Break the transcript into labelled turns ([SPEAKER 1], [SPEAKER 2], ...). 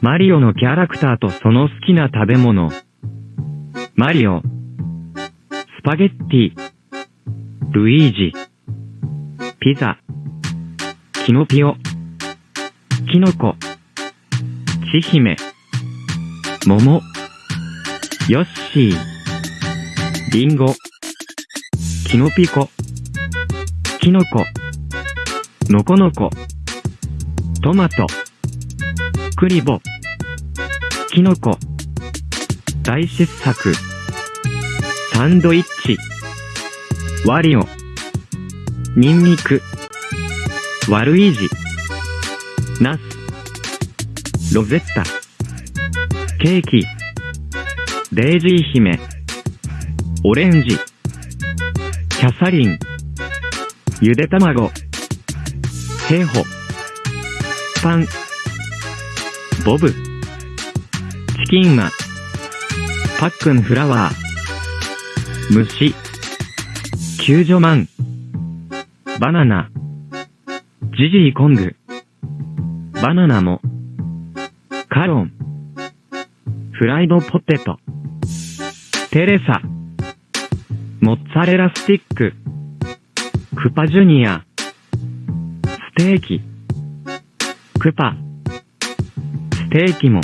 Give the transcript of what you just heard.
[SPEAKER 1] マリオのキャラクターとその好きな食べ物。マリオ。スパゲッティ。ルイージ。ピザ。キノピオ。キノコ。ちひめ。桃。ヨッシー。リンゴ。キノピコ。キノコ。ノコノコ。トマト。クリボー。キノコ。大失作。サンドイッチ。ワリオ。ニンニク。ワルイージ。ナス。ロゼッタ。ケーキ。デイジー姫。オレンジ。キャサリン。ゆで卵。ヘイホ。パン。ボブ。チキンマ。パックンフラワー。虫。救助マン。バナナ。ジジイコング。バナナも。カロン。フライドポテト。テレサ。モッツァレラスティック。クパジュニア。ステーキ。クパ。ステーキも。